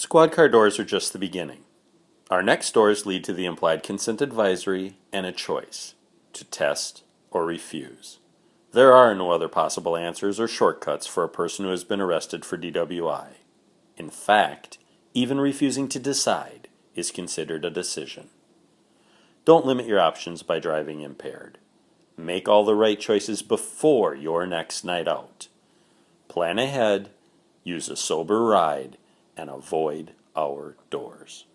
Squad car doors are just the beginning. Our next doors lead to the implied consent advisory and a choice to test or refuse. There are no other possible answers or shortcuts for a person who has been arrested for DWI. In fact, even refusing to decide is considered a decision. Don't limit your options by driving impaired. Make all the right choices before your next night out. Plan ahead, use a sober ride, and avoid our doors.